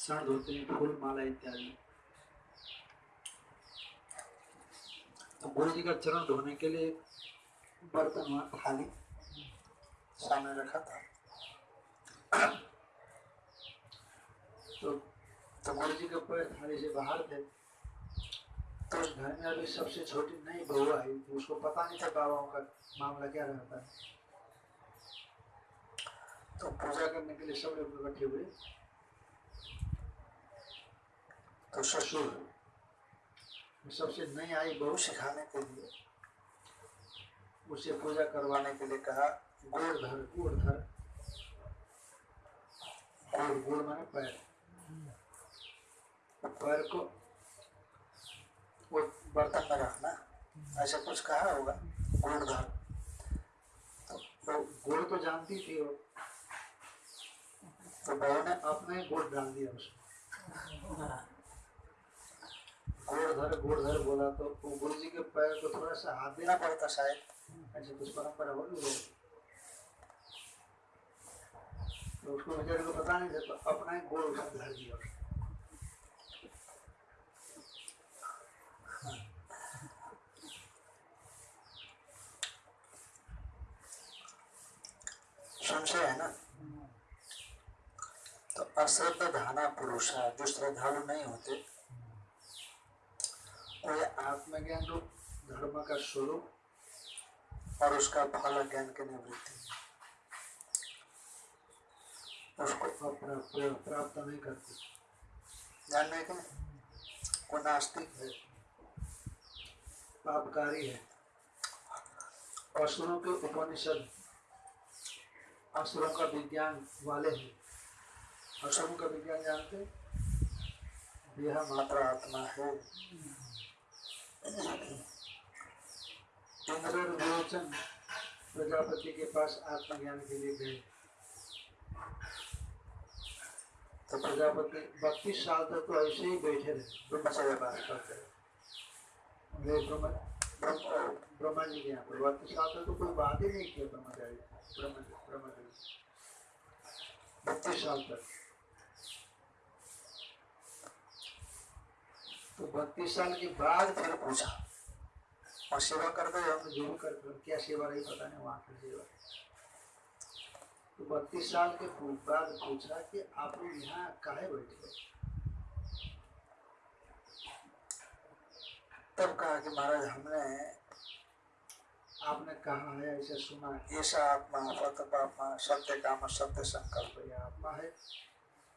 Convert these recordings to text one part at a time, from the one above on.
सण धोते हैं, फूल माला इत्यादि। तो गुरु जी का चरण धोने के लिए बर्तन वहाँ थाली सामने रखा था। तो तो गुरु जी के पैर थाली से बाहर थे। तो घर में अभी सबसे छोटी नई बहू आई थी उसको पता नहीं था बाबाओं का मामला क्या रहता है। तो पूजा करने के लिए सब लोग इकट्ठे हुए। तो ससुर सबसे नई आई बहू सिखाने के लिए, उसे पूजा करवाने के लिए कहा गोड़ धर गोड़ धर। गोड़ गोड़ माने पैर। पैर को वो बर्तन में रखना, ऐसा कुछ कहा होगा गोड़ धर। तो गोड़ तो जानती थी वो। तो बहू ने अपना गोड़ डाल दिया उसमें गोड़ धर गोड़ धर बोला तो वो गुरु जी के पैर को थोड़ा सा हाथ देना पड़ता शायद। ऐसे कुछ परंपरा होगी। वो तो उसको बेचारे को पता नहीं था तो अपना ही गोड़ उसने धर दिया। संशय है ना? तो अश्रद्धाना पुरुष है जो श्रद्धालु नहीं होते। ये आत्मज्ञान रूप धर्म का स्वरूप, और उसका फल ज्ञान की निवृत्ति। उसको प्राप्त नहीं करते। ध्यान में क्या वो नास्तिक है? पापकारी है? असुरों के उपनिषद, असुरों का विज्ञान वाले हैं। असुरों का विज्ञान जानते यह मात्र आत्मा है। और प्रजापति के पास आत्मज्ञान के लिए गए। तो प्रजापति बत्तीस साल तक तो ऐसे ही बैठे रहे। ब्रह्मचर्य पास करते ब्रह्म जी के यहाँ पर। बत्तीस साल तक तो कोई बात ही नहीं किया ब्रह्मचारी ब्रह्म ब्रह्मचारी बत्तीस साल तक। तो बत्तीस साल के बाद फिर पूछा और सेवा कर दो हम जो भी कर दो क्या सेवा रही पता नहीं, वहाँ की सेवा। तो बत्तीस साल के बाद पूछा कि आप लोग यहाँ काहे बैठे हो? तब कहा कि महाराज, हमने, आपने कहा है, ऐसे सुना ऐसा आत्मा आत्मा, सत्य काम, सत्य संकल्प, ये आत्मा है।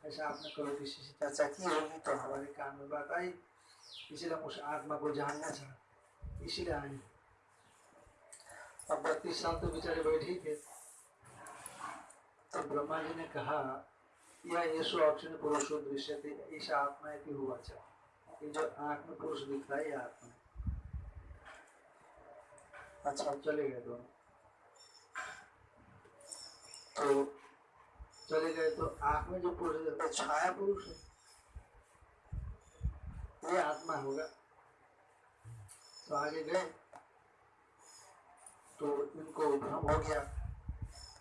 ऐसा आपने कभी किसी से चर्चा की होगी तो हमारे कान में बात आई। हम उस आत्मा को जानना चाहते इसीलिए आए। अब बत्तीस साल तो बेचारे बैठे थे। तो ब्रह्मा जी ने कहा यह यशो अक्षर पुरुषो दृश्य थे ऐसा आत्मा कि हुआ चाहे जो आँख में पुरुष दिख रहा है आत्मा अच्छा अब चले गए दोनों। तो चले गए तो आँख में जो पुरुष दिखता छाया पुरुष है। ये आत्मा होगा तो आगे गए। तो इनको भ्रम हो गया।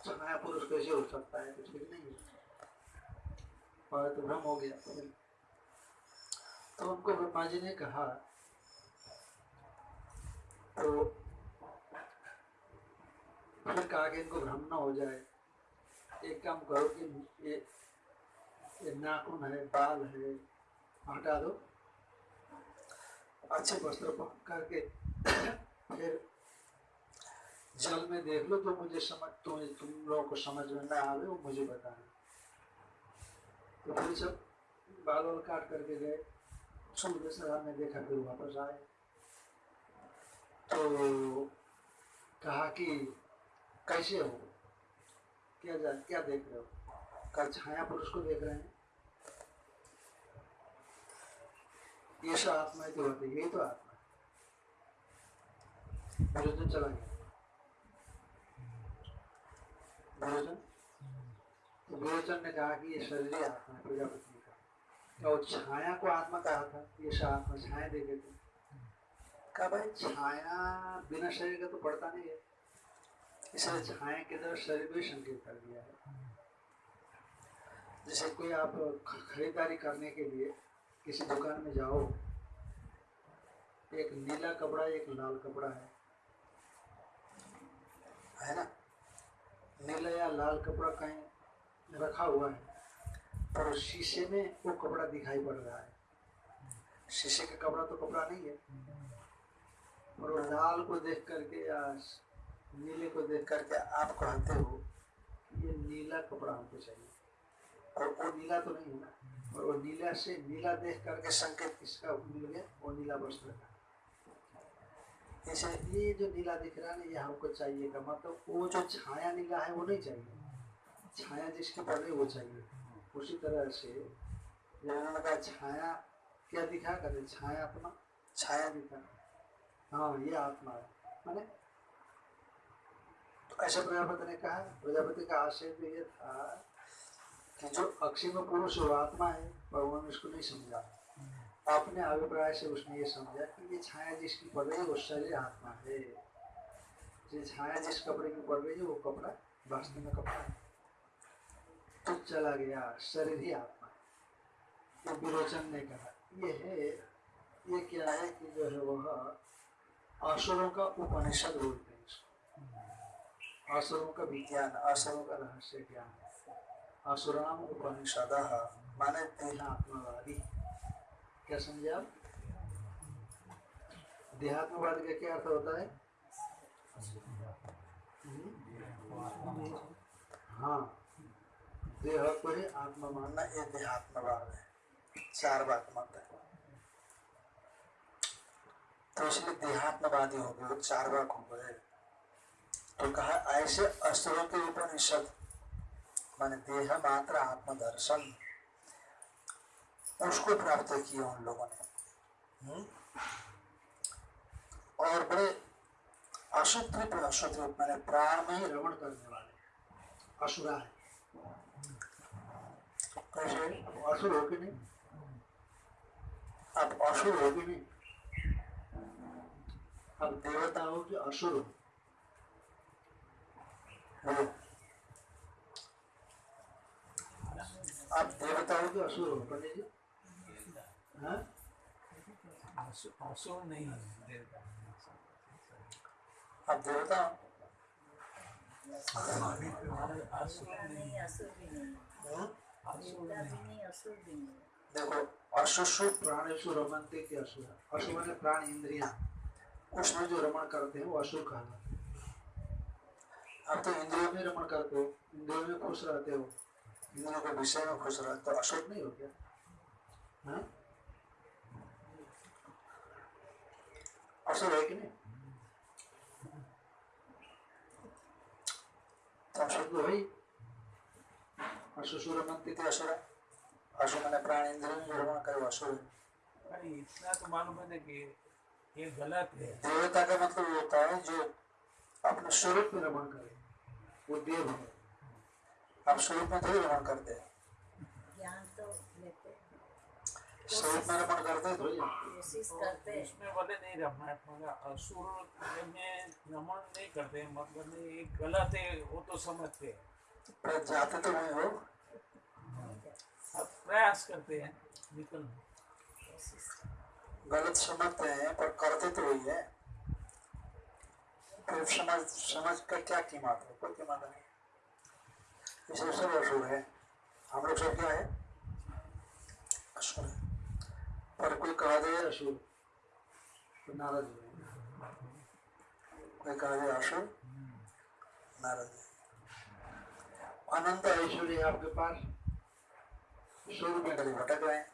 छाया पुरुष कैसे हो सकता है, कुछ भी नहीं है और तो भ्रम हो गया। तो उनको ब्रह्मा जी ने कहा तो फिर कहा कि इनको भ्रम ना हो जाए। एक काम करो कि ये ये नाखून है, बाल है, हटा दो। अच्छे वस्त्र पहन करके फिर जल में देख लो तो मुझे समझ, तुम तुम लोगों को समझ में ना आवे, वो मुझे बताना तो फिर सब बाल वाल काट करके गए। सूर्य सर ने देखा, फिर वापस आए। तो कहा कि कैसे हो? क्या जा, क्या देख रहे हो? कल छाया पुरुष को देख रहे हैं। ये सब आत्मा ही तो तो आत्मा चला गया। तो ने कहा कि ये शरीर आत्मा है प्रजापति छाया को आत्मा कहा था? ये आत्मा छाया देखे थे। कहा भाई, छाया बिना शरीर का तो पड़ता नहीं है। इसलिए छाया के तरफ़ शरीर भी संकेत कर दिया है। जैसे कोई आप खरीदारी करने के लिए किसी दुकान में जाओ। एक नीला कपड़ा, एक लाल कपड़ा है। है ना? नीला या लाल कपड़ा कहीं रखा हुआ है, पर शीशे में वो कपड़ा दिखाई पड़ रहा है। शीशे का कपड़ा तो कपड़ा नहीं है। और वो लाल को देख करके या नीले को देख करके आप कहते हो ये नीला कपड़ा हमको चाहिए। और वो नीला तो नहीं है ना और वो नीला से नीला देख करके संकेत किसका मिल गया, वो नीला वस्त्र का। जैसे ये जो नीला दिख रहा है ये हमको चाहिए का मतलब वो जो छाया नीला है, वो नहीं चाहिए। छाया जिसकी पड़ वो चाहिए। उसी तरह से उन्होंने कहा छाया क्या दिखा कहते छाया अपना छाया दिखा। हाँ ये आत्मा है। माने तो ऐसे प्रजापति ने कहा, प्रजापति का आशय तो ये था कि जो अक्षय में पुरुष और आत्मा है उन्होंने इसको नहीं समझा। अपने अभिप्राय से उसने ये समझा कि ये छाया जिसकी पड़ रही है, वो शरीर आत्मा है। ये छाया जिस कपड़े की पड़ रही है, वो कपड़ा वास्तव में कपड़ा है। तो चला गया, शरीर ही आत्मा है। ये विरोचन ने कहा, ये है, ये क्या है कि जो है वह असुरों का उपनिषद बोलते हैं असुरों का विज्ञान असुरों का रहस्य ज्ञान। असुराम उपनिषद। माने देहात्मवादी क्या समझे आप? देहात्मवाद का क्या अर्थ होता है? हाँ। देह को ही आत्मा मानना ये देहात्मवाद है। चार बात मत है। तो इसलिए देहात्मवादी हो गए, चार बाग हो गए। तो कहा, ऐसे अस्त्रों के उपनिषद माने देह मात्र आत्मदर्शन। उसको प्राप्त किया उन लोगों ने। हम्म? और बड़े अशुद्ध अशुद्ध मैंने प्राण में ही रमण करने वाले असुरा है। कैसे? असुर हो कि नहीं? अब असुर हो नहीं? अब देवता हो कि असुर हो बोलो आप देवता हो कि असुर हो पंडित जी। हाँ? असुर नहीं देवता आप देवता असुर नहीं नहीं असुर नहीं हाँ? असुर नहीं देखो अशुशु प्राणेशु रमनते के असुर। असुर माने प्राण इंद्रिया। उसमें जो रमण करते हैं वो असुर कहलाते हैं। अब तो इंद्रियों में रमण करते हो इंद्रियों में खुश रहते हो। इंद्रियों के विषय में खुश रहते हो असुर नहीं हो गया हाँ? असुर है कि नहीं तो असुर तो भाई अशुशु रमनते के असुर असुर माने प्राण इंद्रियों में रमण करे असुर इतना तो मालूम है कि ये गलत है। देवता का मतलब होता है जो अपने स्वरूप में रमण करे। वो देव है। आप स्वरूप में थोड़ी रमण करते हैं। ज्ञान तो हैं, स्वरूप में रमण करते हैं करते हैं। बोले नहीं रमण असुर में रमण नहीं करते मतलब ये गलत है वो तो समझते हैं। पर जाते तो नहीं हो। प्रयास करते हैं निकल। गलत समझते हैं पर करते तो वही है। समझ समझ का क्या कीमत है? कोई कीमत नहीं। इसलिए सब असुर है। हम लोग सब क्या है? असुर है पर कोई कहा दे असुर तो नाराज़ हो। कोई कहा दे नाराज़ हो। अनंत ऐश्वर्य आपके पास। सौ रुपये कभी भटक रहे हैं।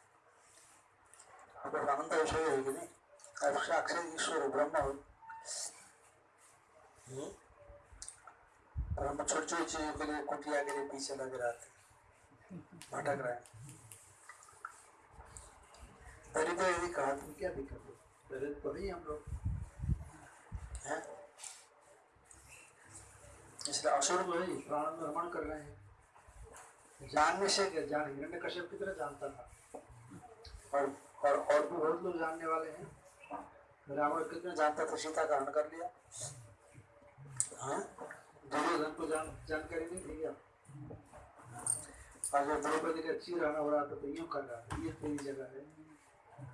आपके अनंत ऐश्वर्य है कि नहीं? आप साक्षात ईश्वर ब्रह्म हो। हम्म? और हम छोटी छोटी चीज़ों के लिए कुटिया के लिए पीछे लगे रहते भटक रहे हैं। तरी तो यदि कहा तुम क्या दिक्कत है? दरिद्र तो नहीं हम लोग। हैं? इसलिए असुर जो है प्राण में कर रहे हैं। जानने से क्या जान? हिरण्य कश्यप की तरह जानता था। और और और भी बहुत लोग जानने वाले हैं। रावण कितना जानता था? सीता का हरण कर लिया। हाँ? जानकारी नहीं थी और द्रौपदी का चीर आना हो रहा था तो कर रहा था, ये तेरी जगह है।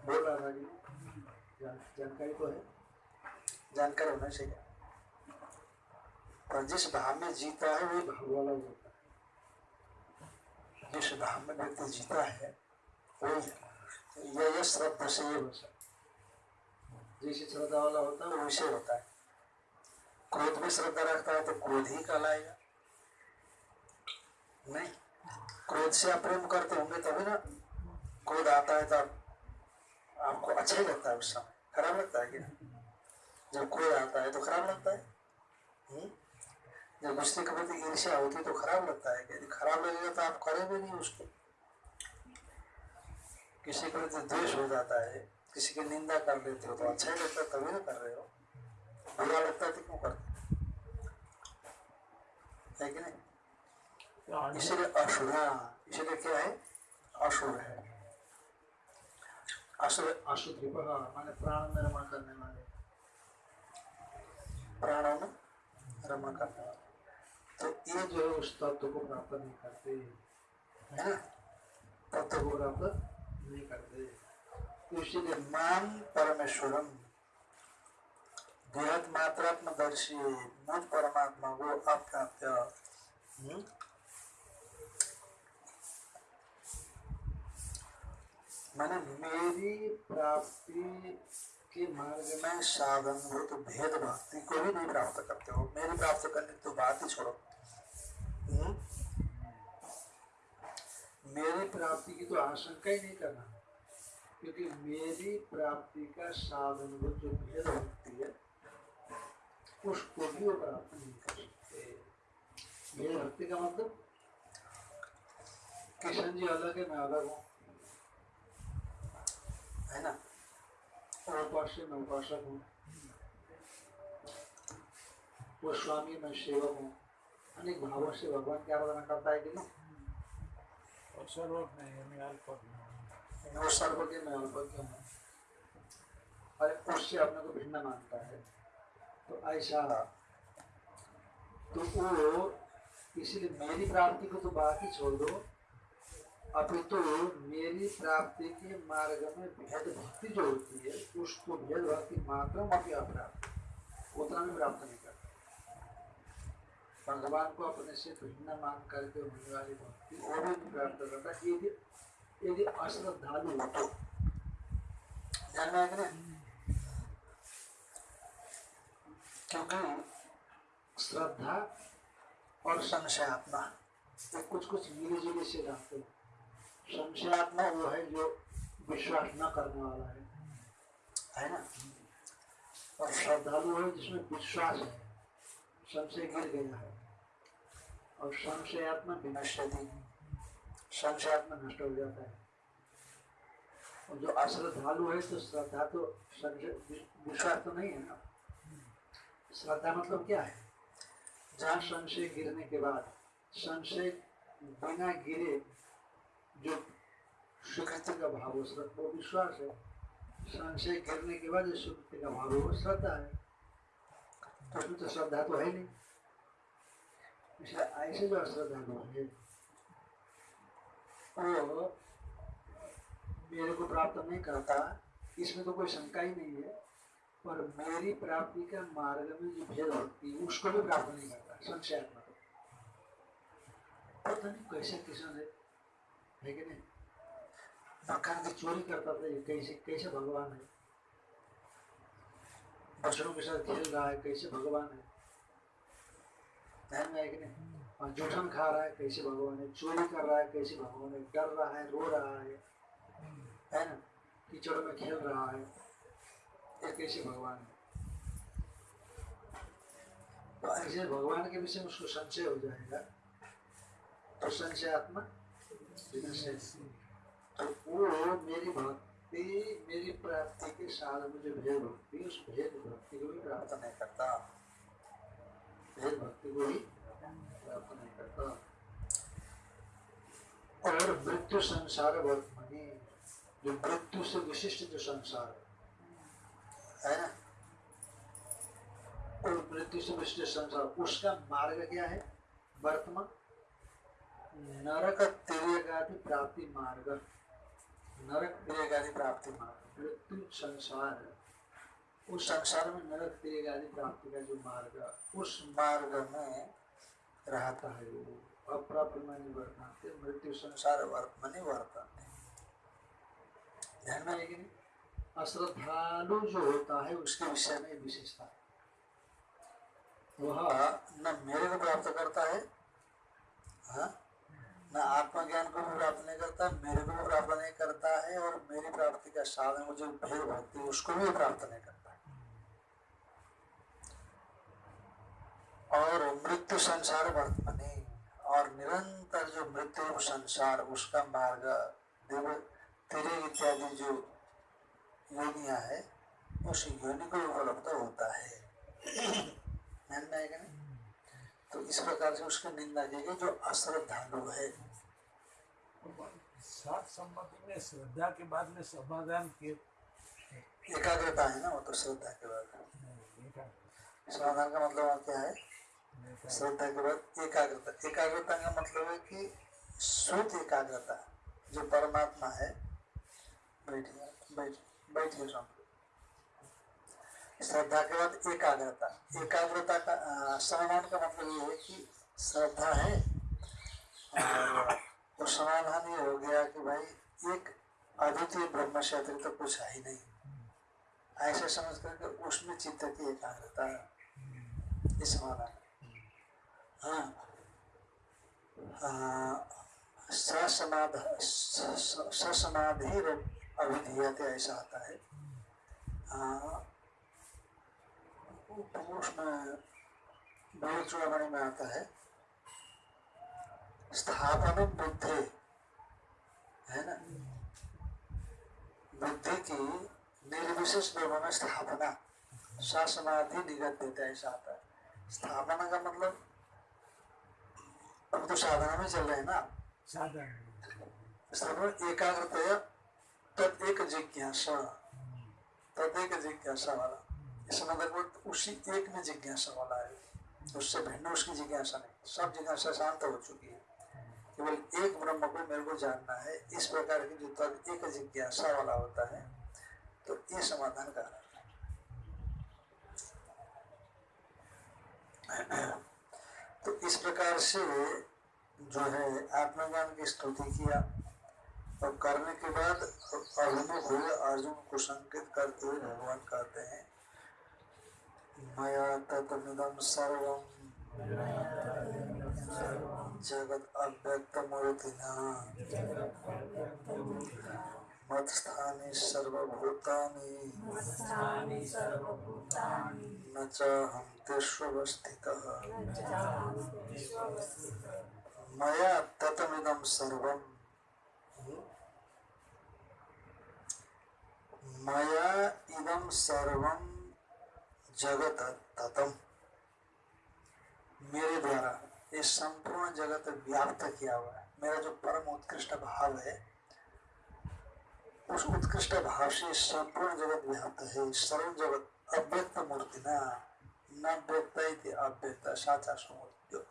बोल रहा था जानकारी तो है। जानकारी होना चाहिए। पर जिस भाव में जीता है, वही भाव वाला होता है। जिस भाव में व्यक्ति जीता है, वही यह श्रद्धा से ये बसा जैसे श्रद्धा वाला होता है, वैसे होता है। क्रोध में श्रद्धा रखता है तो क्रोध ही कहलाएगा। नहीं क्रोध से आप प्रेम करते होंगे तभी ना क्रोध आता है तो आप, आपको अच्छा ही लगता है उस समय। खराब लगता है क्या जब क्रोध आता है तो खराब लगता है। हम्म? जब दूसरे के प्रति ईर्ष्या होती है तो खराब लगता है। यदि खराब लगेगा तो आप करेंगे नहीं उसको। किसी के प्रति द्वेष हो जाता है किसी की निंदा कर लेते हो तो अच्छा ही लगता है तभी ना कर रहे हो। बुरा लगता है तो क्यों करते है? कि नहीं? इसलिए असुरा इसलिए क्या है? असुर है। असुर असुर माने प्राण में रमण करने वाले। प्राणों में रमण करने वाले। तो ये जो है, उस तत्व को प्राप्त नहीं करते। है ना? तत्व को प्राप्त नहीं करते। तो इसलिए मान परमेश्वरम बृहद मात्रात्मदर्शी मुझ परमात्मा को अप्राप्य हम्म? मैंने मेरी प्राप्ति के मार्ग में साधन हो तो भेद, भक्ति को भी नहीं प्राप्त करते हो। मेरी प्राप्त करने तो बात ही छोड़ो। हम्म? मेरी प्राप्ति की तो आशंका ही नहीं करना। क्योंकि मेरी प्राप्ति का साधन वो जो भेद, भक्ति है। उसको भी वो प्राप्त नहीं कर सकते भेद भक्ति का मतलब किशन जी अलग है मैं अलग हूँ है ना उपास्य मैं उपासक हूँ वो स्वामी मैं सेवक हूँ अनेक भावों से भगवान की आराधना करता है कि और। वो सर्वज्ञ मैं अल्पज्ञ हूँ अरे उससे अपने को भिन्न मानता है तो ऐसा तो वो इसलिए मेरी प्राप्ति को तो बाकी छोड़ दो। अपितु तो मेरी प्राप्ति के मार्ग में भेद भक्ति जो होती है, उसको भेद भक्ति मात्र में अप्राप्त उतना भी प्राप्त नहीं करता। भगवान को अपने से भिन्न मान करके होने वाली भक्ति वो भी प्राप्त करता यदि यदि अश्रद्धालु हो तो जानना है कि नहीं क्योंकि श्रद्धा और संशयात्मा ये कुछ कुछ मिले जुले से जाते हैं। संशयात्मा वो है जो विश्वास न करने वाला है। है ना? और श्रद्धालु है जिसमें विश्वास है। संशय गिर गया है। और संशयात्मा विनश्यति संशयात्मा नष्ट हो जाता है। और जो अश्रद्धालु है तो श्रद्धा तो संशय, विश्वास तो नहीं है ना? श्रद्धा मतलब क्या है? जहाँ संशय गिरने के बाद, संशय बिना गिरे जो स्वीकृति का भाव वो विश्वास है। संशय गिरने के बाद जो स्वीकृति का भाव वो श्रद्धा है। तो उसमें तो श्रद्धा तो है नहीं। इसलिए ऐसे जो अश्रद्धा लोग है। वो मेरे को प्राप्त नहीं करता, इसमें तो कोई शंका ही नहीं है। पर मेरी प्राप्ति का मार्ग में जो भेद होती है, उसको भी प्राप्त नहीं करता, संशयात्मक। पता नहीं कैसे किसान है है कि नहीं? मकान की चोरी करता था ये कैसे कैसे भगवान है? बच्चों के साथ खेल रहा है, कैसे भगवान है? है कि नहीं? और जूठन खा रहा है, कैसे भगवान है? चोरी कर रहा है, कैसे भगवान है? डर रहा है, रो रहा है। है ना? कीचड़ में खेल रहा है। कैसे भगवान है। तो ऐसे भगवान के विषय में उसको संशय हो जाएगा। तो संशयात्मा विनश्य। तो वो मेरी भक्ति, मेरी प्राप्ति के साथ में जो भेद भक्ति, उस भेद भक्ति को भी प्राप्त नहीं करता। भेद भक्ति को भी प्राप्त नहीं करता। और मृत्यु संसार वर्तमानी, जो मृत्यु से विशिष्ट जो संसार है ना? और मृत्यु से विशिष्ट संसार उसका मार्ग क्या है? वर्तमान नरक तिर्य प्राप्ति मार्ग। नरक तिरक प्राप्ति मार्ग। मृत्यु संसार। उस संसार में नरक तिरक प्राप्ति का जो मार्ग, उस मार्ग में रहता है वो। अप्राप्यमानी वर्तनते मृत्यु संसार वर्तमनि वर्तनते ध्यान में है कि नहीं अश्रद्धालु जो होता है, उसके विषय में विशेषता वह न मेरे को प्राप्त करता है हाँ? न आत्मज्ञान को भी प्राप्त नहीं करता, मेरे को भी प्राप्त नहीं करता है, और मेरी प्राप्ति का साधन जो भेद भक्ति उसको भी प्राप्त नहीं करता और मृत्यु संसार वर्तमानी, और निरंतर जो मृत्यु संसार, उसका मार्ग, देव, तेरे इत्यादि जो योनिया है। उस योनि को उपलब्ध होता है। ध्यान में आएगा नहीं तो इस प्रकार से उसकी निंदा की गई जो अश्रद्धालु है। सात संपत्ति में श्रद्धा के बाद में समाधान के एकाग्रता है ना वो तो श्रद्धा के बाद। समाधान का मतलब क्या है? श्रद्धा के बाद एकाग्रता। एकाग्रता का मतलब है कि शुद्ध एकाग्रता जो परमात्मा है। बैठिए। बैठ बैठिए स्वामी श्रद्धा के बाद एकाग्रता। एकाग्रता का समाधान का मतलब ये है कि श्रद्धा है। और तो समाधान ये हो गया कि भाई एक अद्वितीय ब्रह्म से अतिरिक्त तो कुछ है ही नहीं। ऐसे समझ करके उसमें चित्त की एकाग्रता ये समाधान। हाँ। ससमाधि अभिधीयते ऐसा आता है। हाँ, उसमें बड़े चूड़ामणि में आता है। स्थापन बुद्धि है ना? बुद्धि की निर्विशेष ब्रह्म में स्थापना शासनाधि निगत देता ऐसा आता है। स्थापना का मतलब अब तो साधना में चल रहे हैं ना? साधन। स्थापना एकाग्रतया तद एक जिज्ञासा। तद एक जिज्ञासा वाला। इस मतलब उसी एक में जिज्ञासा वाला है उससे भिन्न उसकी जिज्ञासा नहीं। सब जिज्ञासा शांत हो चुकी है। केवल एक ब्रह्म को मेरे को जानना है। इस प्रकार की जो तद एक जिज्ञासा वाला होता है तो ये समाधान का तो इस प्रकार से जो है आत्मज्ञान की स्तुति किया। और करने के बाद अभिमुख हुए अर्जुन को संकेत करते हुए भगवान कहते हैं मया ततमिदम सर्वम जगत अव्यक्त मूर्तिना मत्स्थानि सर्वभूतानि न च हम तेष्वस्थितः। मया ततमिदं सर्वं मया इदं सर्वं जगत ततम। मेरे द्वारा ये संपूर्ण जगत व्याप्त किया हुआ है। मेरा जो परम उत्कृष्ट भाव है, उस उत्कृष्ट भाव से संपूर्ण जगत व्याप्त है। सर्व जगत अव्यक्त मूर्ति ना, न व्यक्त अव्यक्त, साचा समूर्ति जो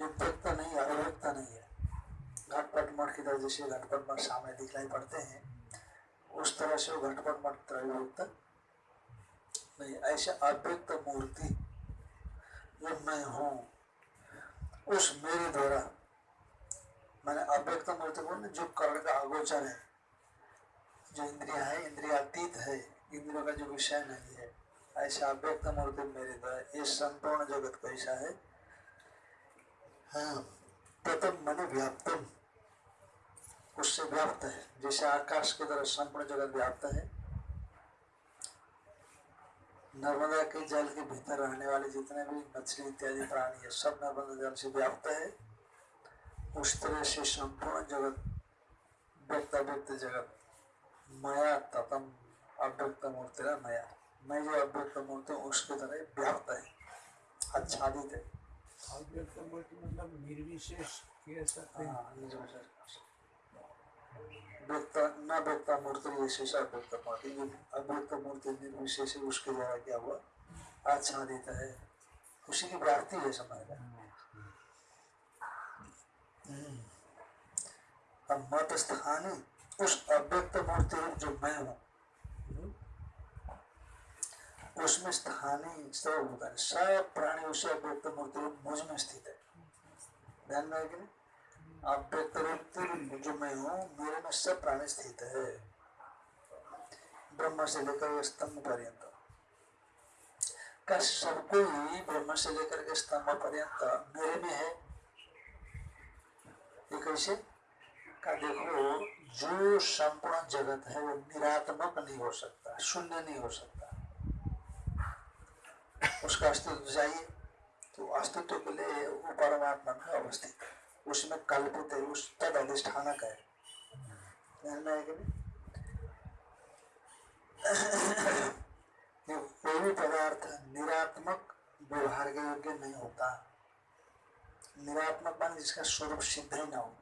व्यक्त नहीं है, अव्यक्त नहीं है। घटपट मठ की तरह जैसे घटपट मठ सामने दिखलाई पड़ते हैं उस तरह से वो घटपट मठ त्रैव्यक्त नहीं ऐसे अव्यक्त मूर्ति जो मैं हूँ उस मेरे द्वारा मैंने अव्यक्त मूर्ति को जो कर्ण का अगोचर है, जो इंद्रिया है, इंद्रियातीत है इंद्रियों का जो विषय नहीं है, ऐसा अव्यक्त मूर्ति मेरे द्वारा ये संपूर्ण जगत कैसा है। हाँ प्रथम मन व्याप्तम। उससे व्याप्त है। जैसे आकाश की तरह संपूर्ण जगत व्याप्त है। नर्मदा के जल के भीतर रहने वाले जितने भी मछली इत्यादि प्राणी है सब नर्मदा जल से व्याप्त है। उस तरह से संपूर्ण जगत व्यक्त व्यक्त जगत मया ततम अव्यक्त मूर्ति मया। मैं जो अव्यक्त मूर्ति हूँ उसकी तरह व्याप्त है आच्छादित है। अव्यक्त मूर्ति मतलब निर्विशेष कह सकते हैं। व्यक्त मूर्ति विशेष अव्यक्त मूर्ति जो मूर्ति निर्विशेष उसके द्वारा क्या हुआ आच्छादित है उसी की प्राप्ति है समय का अब मत स्थानी उस अव्यक्त मूर्ति रूप जो मैं हूँ, उसमें स्थानीय सब होता है सब प्राणी उसे अव्यक्त मूर्ति रूप मुझमें स्थित है. ध्यान में कि नहीं अव्यक्त रूप जो मैं हूँ, मेरे में सब प्राणी स्थित है। ब्रह्म से लेकर स्तंभ पर्यंत। का सबको ही ब्रह्म से लेकर के स्तंभ पर्यंत मेरे में है। ये कैसे? का देखो, जो संपूर्ण जगत है, वो निरात्मक नहीं हो सकता, शून्य नहीं हो सकता। उसका अस्तित्व चाहिए तो अस्तित्व के लिए वो परमात्मा में अवस्थित है। उसमें कल्पित है। उस तद अधिष्ठानक है? कोई भी पदार्थ निरात्मक व्यवहार के योग्य नहीं होता। निरात्मक मान जिसका स्वरूप सिद्ध ही न हो।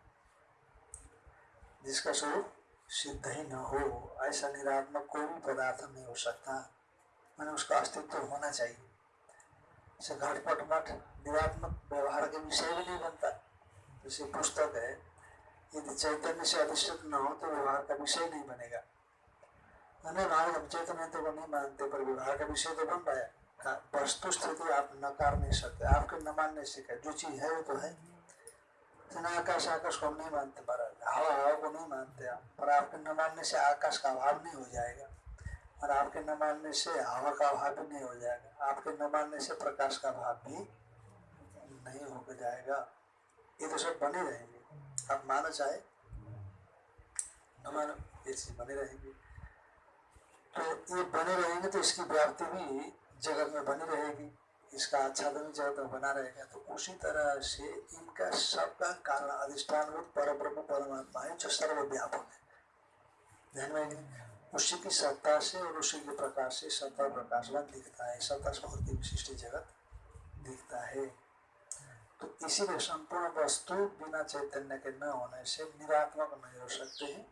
जिसका स्वरूप सिद्ध ही न हो, ऐसा निरात्मक कोई भी पदार्थ नहीं हो सकता। मैंने उसका अस्तित्व होना चाहिए। घटपट मठ निरात्मक व्यवहार के विषय भी नहीं बनता। जैसे पुस्तक है। यदि चैतन्य से अधिष्ठित न हो तो व्यवहार का विषय नहीं बनेगा। नहीं महाराज हम चैतन्य को नहीं मानते, पर व्यवहार का विषय तो बन रहा है, वस्तु स्थिति आप नकार नहीं सकते, आपके न मानने से क्या? जो चीज़ है वो तो है। आकाश आकाश को हम नहीं मानते महाराज हवा हवा को नहीं मानते आप। पर आपके न मानने से आकाश का अभाव नहीं हो जाएगा। और आपके न मानने से हवा का अभाव भी नहीं हो जाएगा। आपके न मानने से प्रकाश का अभाव भी नहीं हो जाएगा। ये तो सब बने रहेंगे। आप मानो चाहे, न मानो, ये चीज़ बने रहेंगी। तो ये बने रहेंगे तो इसकी व्याप्ति भी जगत में बनी रहेगी। इसका आच्छादन जगत में बना रहेगा। तो उसी तरह से इनका सबका कारण अधिष्ठान पर ब्रह्म परमात्मा है, जो सर्वव्यापक है। ध्यान में उसी की सत्ता से और उसी के प्रकाश से सत्ता प्रकाशवान दिखता है। सत्ता स्फूर्ति विशिष्ट जगत दिखता है। तो इसीलिए संपूर्ण वस्तु बिना चैतन्य के न होने से निरात्मक नहीं हो सकते हैं।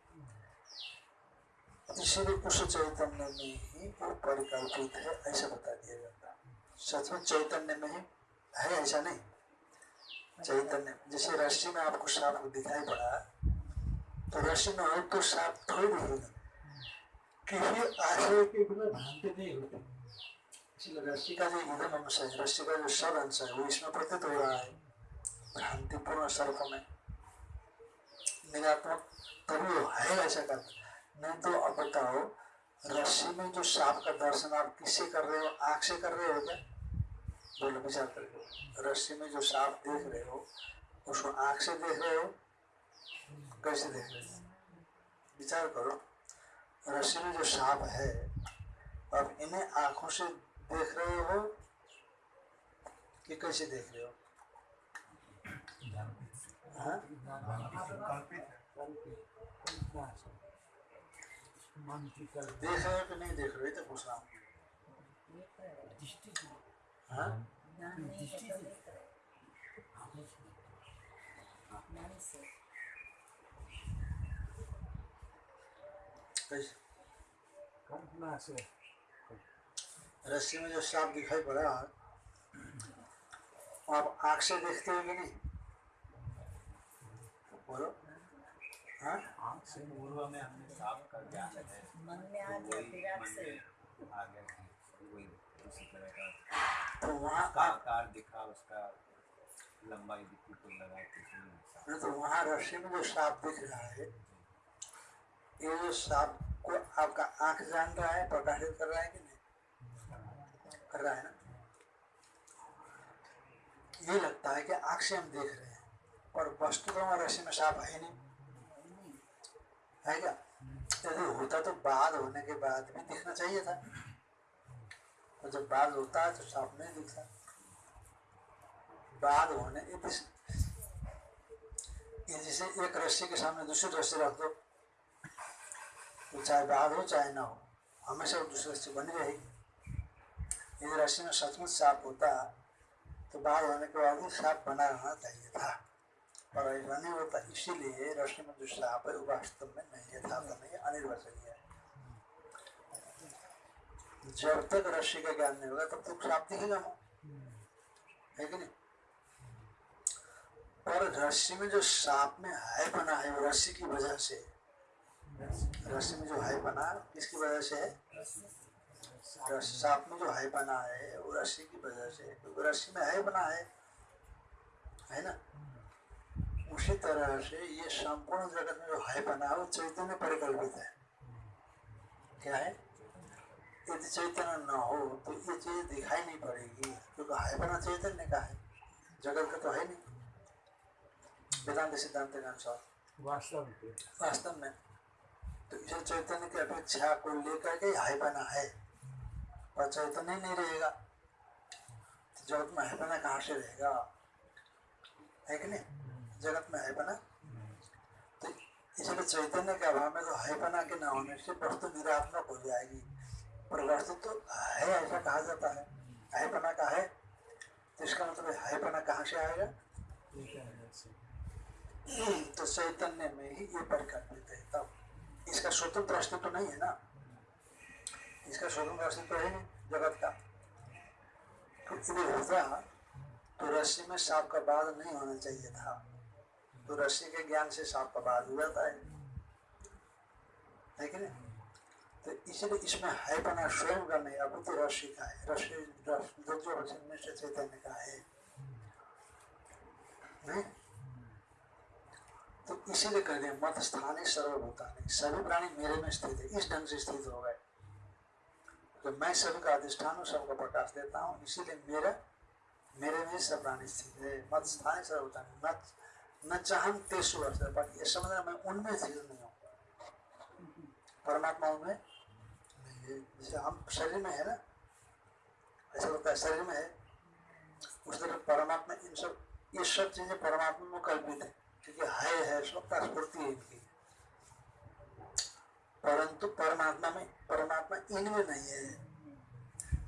इसीलिए उस चैतन्य में ही वो परिकल्पित है, ऐसा बता दिया जाता सच में चैतन्य में ही है ऐसा नहीं। चैतन्य, जैसे रस्सी में आपको सांप दिखाई पड़ा तो रस्सी में हो तो सांप थोड़ी दिखेगा किसी आशय के बिना भ्रांति नहीं होती। रस्सी का जो इधम अंश है, रस्सी का जो सब अंश है, वो इसमें प्रतीत हो रहा है। भ्रांतिपूर्ण सर्प में। निरात्मक तभी है ऐसा करता नहीं तो अब बताओ, रस्सी में जो सांप का दर्शन आप किससे कर रहे हो? आँख से कर रहे हो क्या? बोलो, विचार करके। रस्सी में जो सांप देख रहे हो, उसको आँख से देख रहे हो? कैसे देख रहे हो? विचार करो, रस्सी में जो सांप है अब इन्हें आँखों से देख रहे हो कि कैसे देख रहे हो? देख रहे रस्सी में जो सांप दिखाई पड़ा, आप आँख से देखते हो कि नहीं? बोलो। हाँ? आँख से पूर्व में हमने सांप का ज्ञान है मन में आ तो गया फिर आग से आ गया कि वही उसी तरह का तो वहाँ उसका आकार दिखा उसका लंबाई दिखी तो लगा तो वहाँ रस्सी में जो सांप दिख रहा है ये जो सांप को आपका आँख जान रहा है प्रकाशित कर रहा है कि नहीं? कर रहा है ना? ये लगता है कि आँख से हम देख रहे हैं। पर वस्तु तो रस्सी में साफ़ है नहीं। है क्या? यदि होता तो बाद, होने के बाद भी दिखना चाहिए था। और जब बाद होता है तो साफ़ नहीं दिखता। बाद होने जैसे एक रस्सी के सामने दूसरी रस्सी रख दो। तो चाहे बाद हो, चाहे ना हो, हमेशा दूसरी रस्सी बनी रहेगी। यदि रस्सी में सचमुच साफ़ होता तो बाद होने के बाद भी साफ़ बना रहना चाहिए था। नहीं होता इसीलिए रस्सी में है वास्तव में नहीं यथार्थ नहीं है अनिर्वचनीय है। जब तक रस्सी का ज्ञान नहीं होगा, तब तक सांप दिखेगा ना है कि नहीं? पर रस्सी में जो सांप में है बना है रस्सी की वजह से रस्सी में जो है बना किसकी वजह से है? सांप में जो है बना है, वो रस्सी की वजह से। क्योंकि रस्सी में हाय बना है है ना? उसी तरह से ये संपूर्ण जगत में जो है बना वो चैतन्य परिकल्पित है। क्या है? यदि चैतन्य न हो तो ये चीज़ दिखाई नहीं पड़ेगी क्योंकि है बना चैतन्य का है। जगत का तो है नहीं। वेदांत सिद्धांत के अनुसार। वास्तव में। वास्तव में। तो इसे चैतन्य की अपेक्षा को लेकर के हाई बना है। पर चैतन्य नहीं रहेगा। तो जगत में है बना कहाँ से रहेगा? है कि नहीं? जगत में है बना। तो इसलिए चैतन्य के अभाव में तो है बना के ना होने से वस्तु निरात्मक हो जाएगी। पर वस्तु तो है ऐसा कहा जाता है। है बना का है? तो इसका मतलब है बना कहाँ से आएगा? तो चैतन्य में ही ये परिकल्पित है। तब इसका स्वतंत्र अस्तित्व तो नहीं है ना? इसका स्वतंत्र अस्तित्व है नहीं जगत का। तो यदि होता तो रस्सी में सांप का बाद नहीं होना चाहिए था। तो रस्सी के ज्ञान से सांप का बाद हो। जाता है नहीं? तो इसलिए इसमें है बना स्वयं का नहीं, अब तो रस्सी का है। रस्सी से चैतन्य का है। नहीं? तो इसीलिए कह दिया मत स्थानीय सर्वभूतानी, सभी प्राणी मेरे में स्थित है। इस ढंग से स्थित हो गए। तो मैं सभी का अधिष्ठान हूँ, सबको प्रकाश देता हूँ। इसीलिए मेरा, मेरे में सब प्राणी स्थित है। मत स्थानीय सर्वभूतानी न न चाहम तेसु बाकी ये समझना मैं उनमें स्थित नहीं हूँ। परमात्मा उनमें नहीं है जैसे हम शरीर में है ना, ऐसा लगता है शरीर में है, उस तरह परमात्मा, इन सब, ये सब चीज़ें परमात्मा में कल्पित है, क्योंकि है है, सबका स्फूर्ति है इनकी। परंतु परमात्मा में, परमात्मा इनमें नहीं है।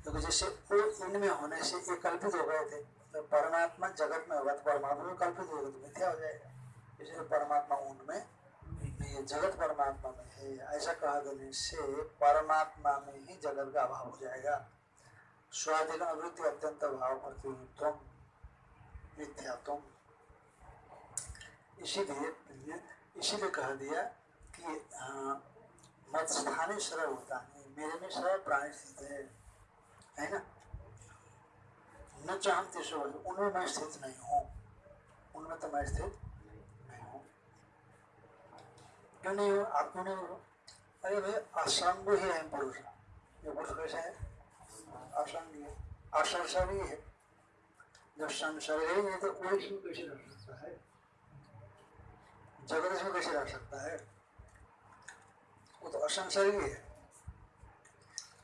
क्योंकि जैसे वो इनमें होने से ये कल्पित हो गए थे तो परमात्मा जगत में होगा तो परमात्मा में कल्पित होगा तो मिथ्या हो जाएगा। इसलिए परमात्मा उनमें है जगत परमात्मा में है, ऐसा कहा देने से परमात्मा में ही जगत का अभाव हो जाएगा। स्वाधीन अवृत्ति अत्यंत भाव प्रतिनिधित्व मिथ्यात्व इसीलिए इसीलिए कह दिया कि मत स्थानीय सरल होता है, मेरे में सरल प्राणी स्थित है है ना? न चाहते सो उनमें मैं स्थित नहीं हूँ। उनमें तो मैं स्थित नहीं हूँ। क्यों नहीं हो? आप क्यों नहीं हो? अरे भाई असंग ही है पुरुष ये पुरुष कैसे है? असंग है असंसर्गी है। जब संसर्ग ही नहीं तो कोई इसमें कैसे रह सकता है? जगत इसमें कैसे रह सकता है? वो तो असंसर्गी है।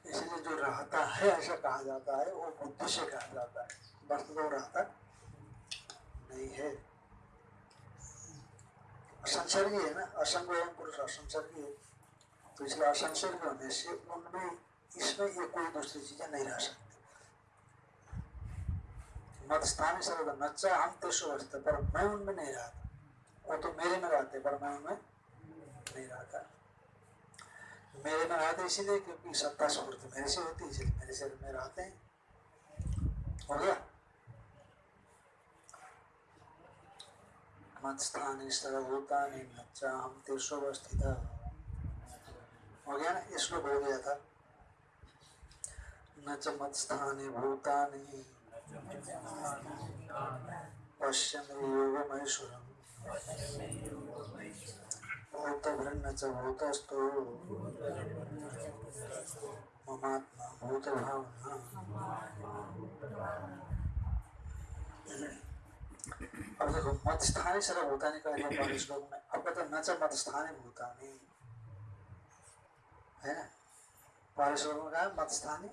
इसलिए जो रहता है, ऐसा कहा जाता है, वो बुद्धि से कहा जाता है। वस्तु तो रहता नहीं है। असंसर्गी है ना? असंग एवं पुरुष असंसर्गी है। तो इसलिए असंसर्गी होने से उनमें, इसमें ये कोई दूसरी चीज़ें नहीं रह सकती। मत स्थानीय सर्वदा। नच्चा हम तो अवस्था पर मैं उनमें नहीं रहता। वो तो मेरे में रहते, पर मैं उनमें मेरे में रहते इसीलिए क्योंकि सत्ता स्फूर्ति मेरे से होती है, इसलिए मेरे शरीर में रहते हैं। हो गया? मत स्थानी सर्वभूतानि नच्चा हम तेसु अवस्थित हो गया ना? श्लोक हो गया था। न च मत स्थानी भूतानि पश्यमे योगमैश्वरम् भूतभृन्न च भूतस्थो ममात्मा भूतभावना अब देखो मत स्थानीय भूतानी का श्लोक में। अब कहते न मत स्थानीय भूतानी। है ना? पहले श्लोक में कहा मत स्थानीय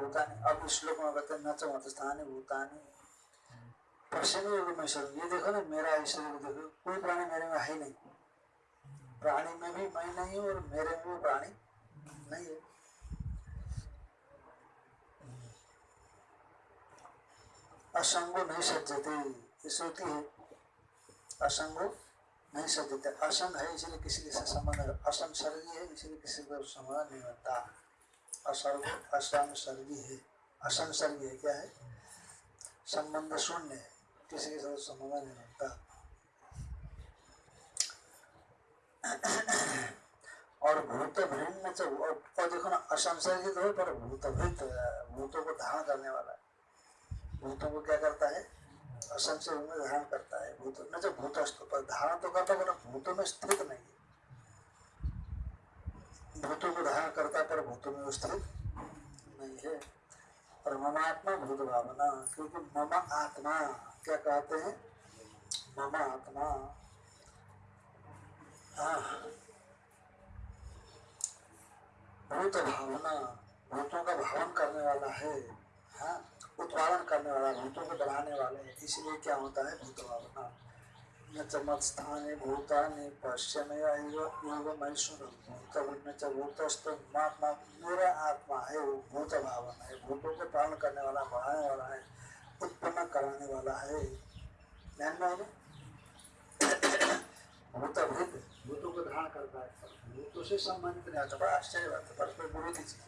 भूतानी। अब इस श्लोक में कहते न मत स्थानीय भूतानी। पश्चिमी में ये देखो ना, मेरा शरीर देखो, कोई प्राणी मेरे में ही नहीं। प्राणी में भी मैं नहीं और मेरे में भी प्राणी नहीं है। असंगो नहीं सज्जते होती है। असंगो नहीं सज्जते। असंग है, इसलिए किसी के साथ संबंध असंसर्गी है, इसलिए किसी को संबंध नहीं होता असर्ग असंसर्गी है। असंसर्गी है, क्या है? संबंध शून्य है। किसी के साथ संबंध नहीं बनता और भूत भिन्न से और और देखो ना असंसर्गित हो, पर भूत भृत भूतों को धारण करने वाला है। भूतों को क्या करता है? असंशय में धारण करता है। भूत न जब भूतस्थ, पर धारण तो करता पर भूतों में स्थित नहीं है। भूतों को धारण करता पर भूतों में स्थित नहीं है। और मम आत्मा भूत भावना, क्योंकि मम आत्मा, क्या कहते हैं? मम आत्मा। भूत भावना भूतों का भावन करने वाला है। हाँ उत्पादन करने वाला, भूतों को बढ़ाने वाले इसलिए क्या होता है? भूत भावना। न च मत्स्थाने भूतानि पश्यमे योग मैसुर भूत न च महात्मा मेरा आत्मा है, वो भूत भावना है। भूतों को पालन करने वाला, बढ़ाने वाला है, उत्पन्न कराने वाला है। ध्यान में है ना? भूत को धारण करता है। भूतों से संबंधित नहीं आता बड़ा आश्चर्य बात है परस्पर विरोधी चीज़।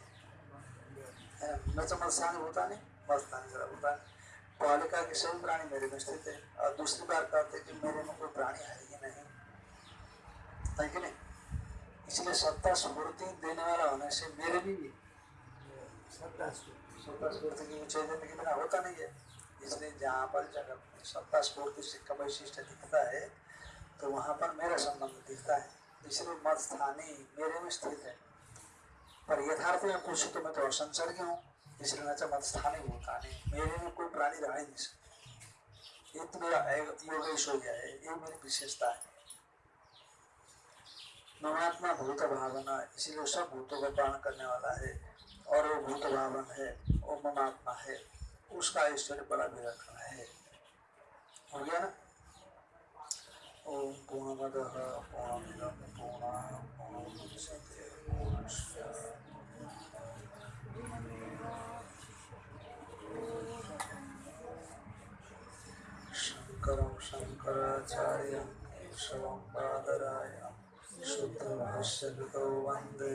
न? च मत्स्थाने भूतानि मत्स्थाने जरा भूतानि बालिका के सभी प्राणी मेरे में स्थित है और दूसरी बार कहते हैं कि मेरे में कोई प्राणी है ही नहीं। है कि नहीं? इसलिए सत्ता स्फूर्ति देने वाला होने से मेरे भी भी सत्ता स्फूर्ति। सत्ता स्फूर्ति की ऊंचाई देने के बिना होता नहीं है। इसलिए जहाँ पर जगह सत्ता स्फूर्ति से का वैशिष्ट दिखता है तो वहाँ पर मेरा संबंध दिखता है। इसलिए मत स्थानीय मेरे में स्थित है। पर यथार्थ में पूछे तो मैं तो असंसर्ग हूँ? इसलिए मैं मत स्थानीय होता नहीं मेरे में कोई प्राणी रह नहीं सकता। ये तो मेरा योगेश हो गया है। ये मेरी विशेषता है। ममात्मा भूत भावना, इसीलिए सब भूतों का पालन करने वाला है। और वो भूत भावन है, वो ममात्मा है। उसका ऐश्वर्य बड़ा विलक्षण है। हो गया ना? ओम पूर्णमद पूर्णमिदम पूर्णा पूर्णमुदच्यते शङ्करं शङ्कराचार्यं केशवं शुद्धभाष्यकृतौ वंदे